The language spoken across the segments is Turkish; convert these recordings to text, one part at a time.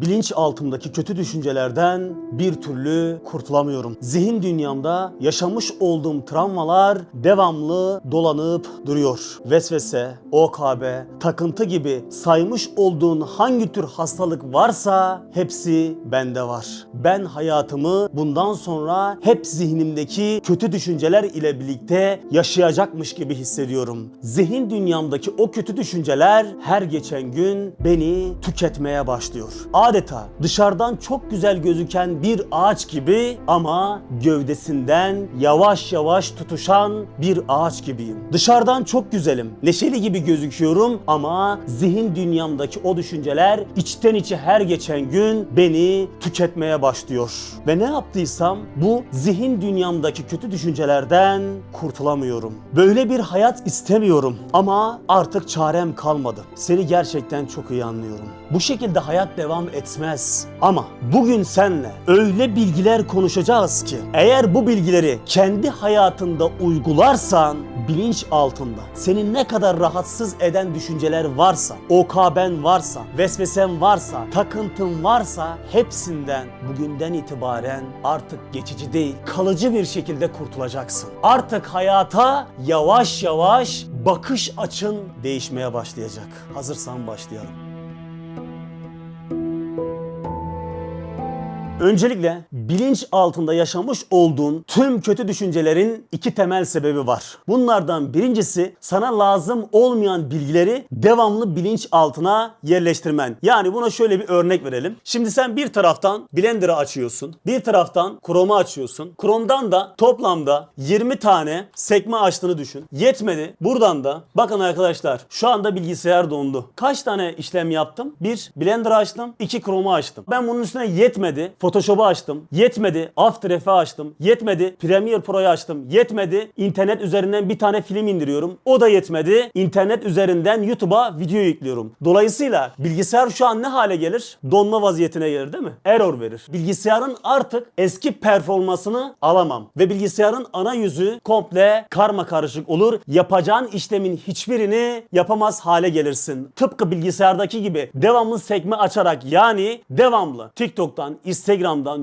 Bilinç altımdaki kötü düşüncelerden bir türlü kurtulamıyorum. Zihin dünyamda yaşamış olduğum travmalar devamlı dolanıp duruyor. Vesvese, OKB, takıntı gibi saymış olduğun hangi tür hastalık varsa hepsi bende var. Ben hayatımı bundan sonra hep zihnimdeki kötü düşünceler ile birlikte yaşayacakmış gibi hissediyorum. Zihin dünyamdaki o kötü düşünceler her geçen gün beni tüketmeye başlıyor. Adeta dışarıdan çok güzel gözüken bir ağaç gibi ama gövdesinden yavaş yavaş tutuşan bir ağaç gibiyim. Dışarıdan çok güzelim, neşeli gibi gözüküyorum ama zihin dünyamdaki o düşünceler içten içe her geçen gün beni tüketmeye başlıyor. Ve ne yaptıysam bu zihin dünyamdaki kötü düşüncelerden kurtulamıyorum. Böyle bir hayat istemiyorum ama artık çarem kalmadı. Seni gerçekten çok iyi anlıyorum. Bu şekilde hayat devam etmez. Ama bugün senle öyle bilgiler konuşacağız ki eğer bu bilgileri kendi hayatında uygularsan bilinç altında seni ne kadar rahatsız eden düşünceler varsa, OKB'n varsa, vesvesen varsa, takıntın varsa hepsinden bugünden itibaren artık geçici değil, kalıcı bir şekilde kurtulacaksın. Artık hayata yavaş yavaş bakış açın değişmeye başlayacak. Hazırsan başlayalım. Öncelikle bilinç altında yaşamış olduğun tüm kötü düşüncelerin iki temel sebebi var. Bunlardan birincisi sana lazım olmayan bilgileri devamlı bilinç altına yerleştirmen. Yani buna şöyle bir örnek verelim. Şimdi sen bir taraftan Blender'ı açıyorsun. Bir taraftan Chrome'u açıyorsun. Chrome'dan da toplamda 20 tane sekme açtığını düşün. Yetmedi. Buradan da bakın arkadaşlar şu anda bilgisayar dondu. Kaç tane işlem yaptım? Bir Blender'ı açtım. iki Chrome'u açtım. Ben bunun üstüne yetmedi. Photoshop'u açtım. Yetmedi. After Effects'i açtım. Yetmedi. Premiere Pro'yu açtım. Yetmedi. İnternet üzerinden bir tane film indiriyorum. O da yetmedi. İnternet üzerinden YouTube'a video yüklüyorum. Dolayısıyla bilgisayar şu an ne hale gelir? Donma vaziyetine gelir değil mi? Error verir. Bilgisayarın artık eski performansını alamam. Ve bilgisayarın ana yüzü komple karma karışık olur. Yapacağın işlemin hiçbirini yapamaz hale gelirsin. Tıpkı bilgisayardaki gibi devamlı sekme açarak yani devamlı TikTok'tan, Instagram'dan,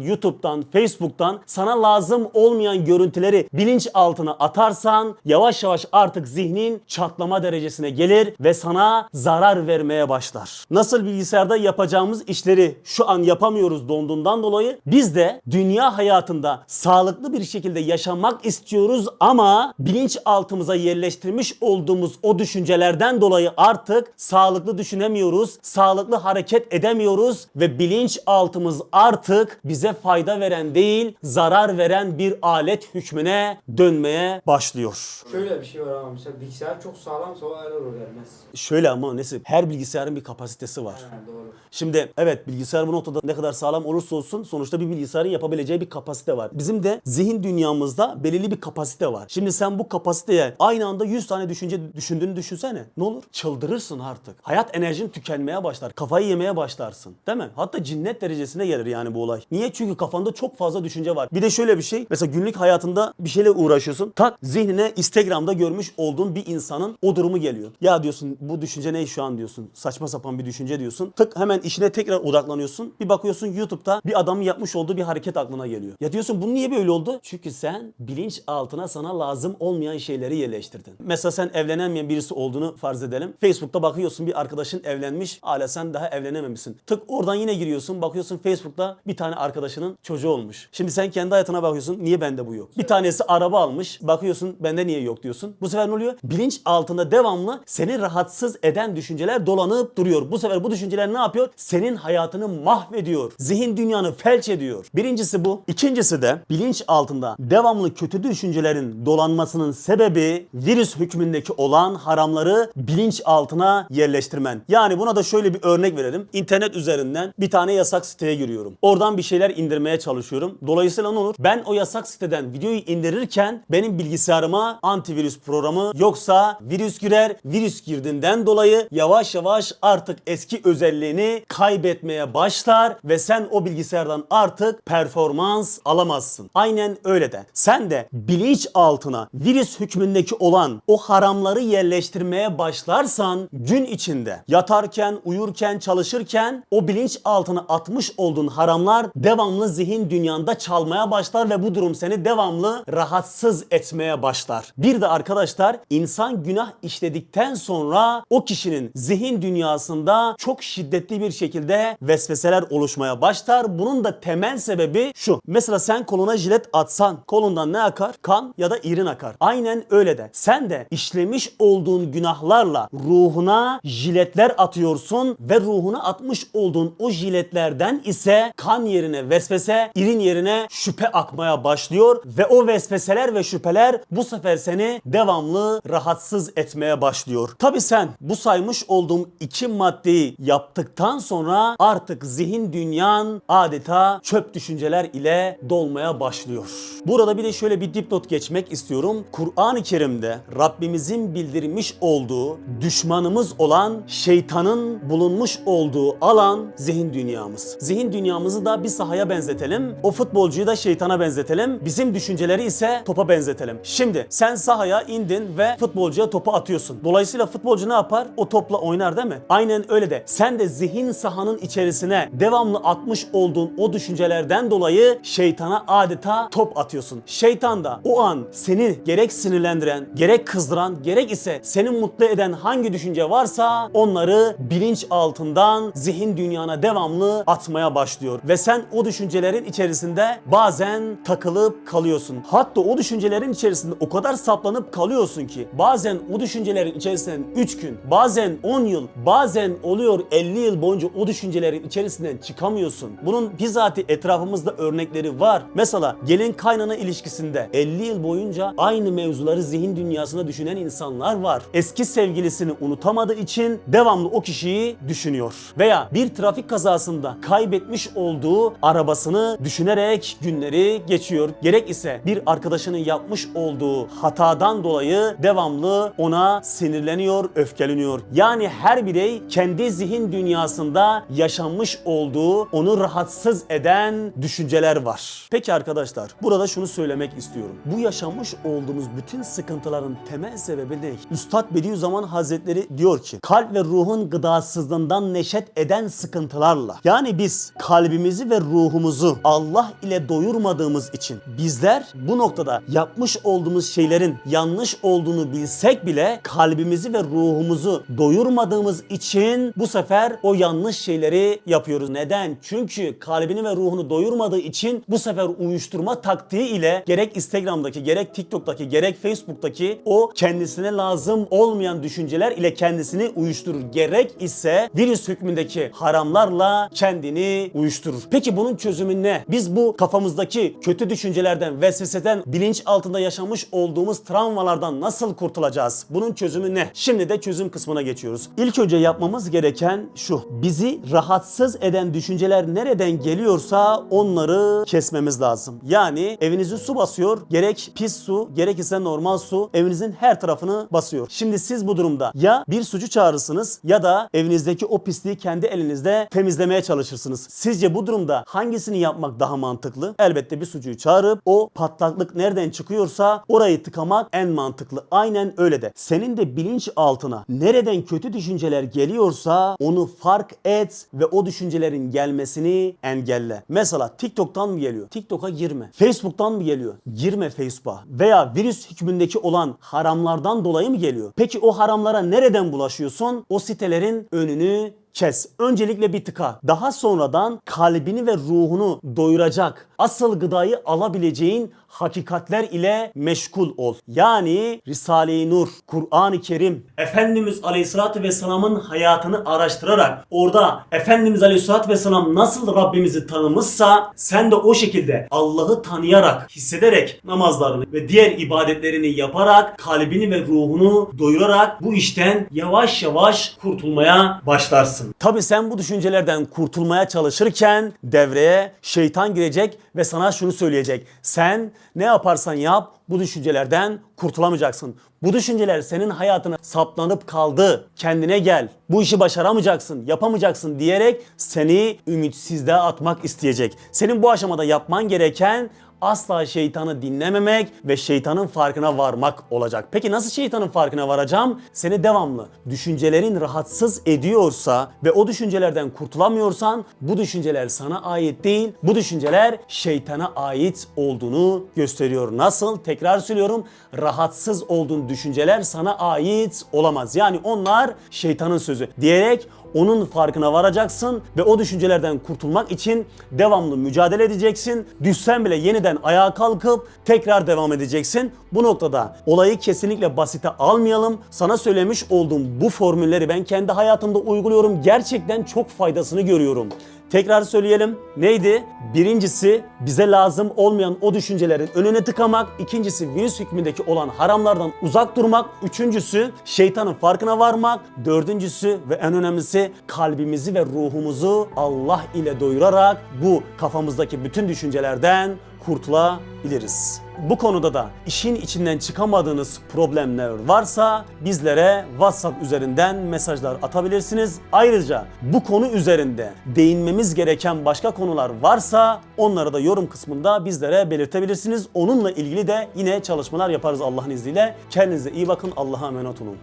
YouTube'dan, Facebook'tan sana lazım olmayan görüntüleri bilinç altına atarsan yavaş yavaş artık zihnin çatlama derecesine gelir ve sana zarar vermeye başlar. Nasıl bilgisayarda yapacağımız işleri şu an yapamıyoruz donduğundan dolayı biz de dünya hayatında sağlıklı bir şekilde yaşamak istiyoruz ama bilinç altımıza yerleştirmiş olduğumuz o düşüncelerden dolayı artık sağlıklı düşünemiyoruz, sağlıklı hareket edemiyoruz ve bilinç altımız artık bize fayda veren değil, zarar veren bir alet hükmüne dönmeye başlıyor. Şöyle bir şey var ama mesela bilgisayar çok sağlamsa o error vermez. Şöyle ama Nesip, her bilgisayarın bir kapasitesi var. Ha, doğru. Şimdi evet bilgisayar bu noktada ne kadar sağlam olursa olsun sonuçta bir bilgisayarın yapabileceği bir kapasite var. Bizim de zihin dünyamızda belirli bir kapasite var. Şimdi sen bu kapasiteye aynı anda 100 tane düşünce düşündüğünü düşünsene. Ne olur? Çıldırırsın artık. Hayat enerjin tükenmeye başlar. Kafayı yemeye başlarsın. Değil mi? Hatta cinnet derecesine gelir yani bu olay. Niye? Çünkü kafanda çok fazla düşünce var. Bir de şöyle bir şey. Mesela günlük hayatında bir şeyle uğraşıyorsun. Tak zihnine Instagram'da görmüş olduğun bir insanın o durumu geliyor. Ya diyorsun bu düşünce ne şu an diyorsun. Saçma sapan bir düşünce diyorsun. Tık hemen işine tekrar odaklanıyorsun. Bir bakıyorsun YouTube'da bir adamın yapmış olduğu bir hareket aklına geliyor. Ya diyorsun bu niye böyle oldu? Çünkü sen bilinç altına sana lazım olmayan şeyleri yerleştirdin. Mesela sen evlenemeyen birisi olduğunu farz edelim. Facebook'ta bakıyorsun bir arkadaşın evlenmiş. Hala sen daha evlenememişsin. Tık oradan yine giriyorsun. Bakıyorsun Facebook'ta bir tane arkadaşının çocuğu olmuş. Şimdi sen kendi hayatına bakıyorsun. Niye bende bu yok? Bir tanesi araba almış. Bakıyorsun bende niye yok diyorsun. Bu sefer ne oluyor? Bilinç altında devamlı seni rahatsız eden düşünceler dolanıp duruyor. Bu sefer bu düşünceler ne yapıyor? Senin hayatını mahvediyor. Zihin dünyanı felç ediyor. Birincisi bu. İkincisi de bilinç altında devamlı kötü düşüncelerin dolanmasının sebebi virüs hükmündeki olan haramları bilinç altına yerleştirmen. Yani buna da şöyle bir örnek verelim. İnternet üzerinden bir tane yasak siteye giriyorum. Oradan oradan bir şeyler indirmeye çalışıyorum. Dolayısıyla ne olur? Ben o yasak siteden videoyu indirirken benim bilgisayarıma antivirüs programı yoksa virüs girer. Virüs girdiğinden dolayı yavaş yavaş artık eski özelliğini kaybetmeye başlar ve sen o bilgisayardan artık performans alamazsın. Aynen öyle de. Sen de bilinç altına virüs hükmündeki olan o haramları yerleştirmeye başlarsan gün içinde yatarken, uyurken, çalışırken o bilinç altına atmış olduğun haramlar devamlı zihin dünyanda çalmaya başlar ve bu durum seni devamlı rahatsız etmeye başlar. Bir de arkadaşlar insan günah işledikten sonra o kişinin zihin dünyasında çok şiddetli bir şekilde vesveseler oluşmaya başlar. Bunun da temel sebebi şu. Mesela sen koluna jilet atsan kolundan ne akar? Kan ya da irin akar. Aynen öyle de. Sen de işlemiş olduğun günahlarla ruhuna jiletler atıyorsun ve ruhuna atmış olduğun o jiletlerden ise kan yerine vesvese, irin yerine şüphe akmaya başlıyor ve o vesveseler ve şüpheler bu sefer seni devamlı rahatsız etmeye başlıyor. Tabi sen bu saymış olduğum iki maddeyi yaptıktan sonra artık zihin dünyan adeta çöp düşünceler ile dolmaya başlıyor. Burada bir de şöyle bir dipnot geçmek istiyorum. Kur'an-ı Kerim'de Rabbimizin bildirmiş olduğu düşmanımız olan şeytanın bulunmuş olduğu alan zihin dünyamız. Zihin dünyamızı da bir sahaya benzetelim. O futbolcuyu da şeytana benzetelim. Bizim düşünceleri ise topa benzetelim. Şimdi sen sahaya indin ve futbolcuya topu atıyorsun. Dolayısıyla futbolcu ne yapar? O topla oynar değil mi? Aynen öyle de. Sen de zihin sahanın içerisine devamlı atmış olduğun o düşüncelerden dolayı şeytana adeta top atıyorsun. Şeytan da o an seni gerek sinirlendiren, gerek kızdıran, gerek ise seni mutlu eden hangi düşünce varsa onları bilinç altından zihin dünyana devamlı atmaya başlıyor. Ve sen o düşüncelerin içerisinde bazen takılıp kalıyorsun. Hatta o düşüncelerin içerisinde o kadar saplanıp kalıyorsun ki bazen o düşüncelerin içerisinden 3 gün, bazen 10 yıl, bazen oluyor 50 yıl boyunca o düşüncelerin içerisinden çıkamıyorsun. Bunun bizatihi etrafımızda örnekleri var. Mesela gelin kaynana ilişkisinde 50 yıl boyunca aynı mevzuları zihin dünyasında düşünen insanlar var. Eski sevgilisini unutamadığı için devamlı o kişiyi düşünüyor. Veya bir trafik kazasında kaybetmiş olduğu arabasını düşünerek günleri geçiyor. Gerek ise bir arkadaşının yapmış olduğu hatadan dolayı devamlı ona sinirleniyor, öfkeleniyor. Yani her birey kendi zihin dünyasında yaşanmış olduğu onu rahatsız eden düşünceler var. Peki arkadaşlar burada şunu söylemek istiyorum. Bu yaşamış olduğumuz bütün sıkıntıların temel sebebi ne? Üstad Bediüzzaman Hazretleri diyor ki kalp ve ruhun gıdasızlığından neşet eden sıkıntılarla yani biz kalbimizi ve ruhumuzu Allah ile doyurmadığımız için bizler bu noktada yapmış olduğumuz şeylerin yanlış olduğunu bilsek bile kalbimizi ve ruhumuzu doyurmadığımız için bu sefer o yanlış şeyleri yapıyoruz. Neden? Çünkü kalbini ve ruhunu doyurmadığı için bu sefer uyuşturma taktiği ile gerek Instagram'daki, gerek TikTok'taki, gerek Facebook'taki o kendisine lazım olmayan düşünceler ile kendisini uyuşturur. Gerek ise virüs hükmündeki haramlarla kendini uyuşturur. Peki bunun çözümü ne? Biz bu kafamızdaki kötü düşüncelerden, vesveseden, bilinç altında yaşamış olduğumuz travmalardan nasıl kurtulacağız? Bunun çözümü ne? Şimdi de çözüm kısmına geçiyoruz. İlk önce yapmamız gereken şu. Bizi rahatsız eden düşünceler nereden geliyorsa onları kesmemiz lazım. Yani evinizi su basıyor. Gerek pis su, gerek ise normal su evinizin her tarafını basıyor. Şimdi siz bu durumda ya bir sucu çağırırsınız ya da evinizdeki o pisliği kendi elinizde temizlemeye çalışırsınız. Sizce bu durumda hangisini yapmak daha mantıklı? Elbette bir sucuyu çağırıp o patlaklık nereden çıkıyorsa orayı tıkamak en mantıklı. Aynen öyle de. Senin de bilinç altına nereden kötü düşünceler geliyorsa onu fark et ve o düşüncelerin gelmesini engelle. Mesela TikTok'tan mı geliyor? TikTok'a girme. Facebook'tan mı geliyor? Girme Facebook'a. Veya virüs hükmündeki olan haramlardan dolayı mı geliyor? Peki o haramlara nereden bulaşıyorsun? O sitelerin önünü kes. Öncelikle bir tıka. Daha sonradan kalbini ve ruhunu doyuracak, asıl gıdayı alabileceğin hakikatler ile meşgul ol. Yani Risale-i Nur, Kur'an-ı Kerim, Efendimiz Aleyhisselatü Vesselam'ın hayatını araştırarak orada Efendimiz Aleyhisselatü Vesselam nasıl Rabbimizi tanımışsa sen de o şekilde Allah'ı tanıyarak, hissederek namazlarını ve diğer ibadetlerini yaparak kalbini ve ruhunu doyurarak bu işten yavaş yavaş kurtulmaya başlarsın. Tabi sen bu düşüncelerden kurtulmaya çalışırken devreye şeytan girecek ve sana şunu söyleyecek. Sen ne yaparsan yap bu düşüncelerden kurtulamayacaksın. Bu düşünceler senin hayatına saplanıp kaldı. Kendine gel. Bu işi başaramayacaksın, yapamayacaksın diyerek seni ümitsizliğe atmak isteyecek. Senin bu aşamada yapman gereken asla şeytanı dinlememek ve şeytanın farkına varmak olacak. Peki nasıl şeytanın farkına varacağım? Seni devamlı düşüncelerin rahatsız ediyorsa ve o düşüncelerden kurtulamıyorsan bu düşünceler sana ait değil. Bu düşünceler şeytana ait olduğunu gösteriyor. Nasıl? Tekrar söylüyorum. Rahatsız olduğun düşünceler sana ait olamaz. Yani onlar şeytanın sözü diyerek onun farkına varacaksın ve o düşüncelerden kurtulmak için devamlı mücadele edeceksin. Düşsen bile yeniden ayağa kalkıp tekrar devam edeceksin. Bu noktada olayı kesinlikle basite almayalım. Sana söylemiş olduğum bu formülleri ben kendi hayatımda uyguluyorum. Gerçekten çok faydasını görüyorum. Tekrar söyleyelim. Neydi? Birincisi bize lazım olmayan o düşüncelerin önüne tıkamak. İkincisi virüs hükmündeki olan haramlardan uzak durmak. Üçüncüsü şeytanın farkına varmak. Dördüncüsü ve en önemlisi kalbimizi ve ruhumuzu Allah ile doyurarak bu kafamızdaki bütün düşüncelerden kurtulabiliriz. Bu konuda da işin içinden çıkamadığınız problemler varsa bizlere WhatsApp üzerinden mesajlar atabilirsiniz. Ayrıca bu konu üzerinde değinmemiz gereken başka konular varsa onları da yorum kısmında bizlere belirtebilirsiniz. Onunla ilgili de yine çalışmalar yaparız Allah'ın izniyle. Kendinize iyi bakın. Allah'a emanet olun.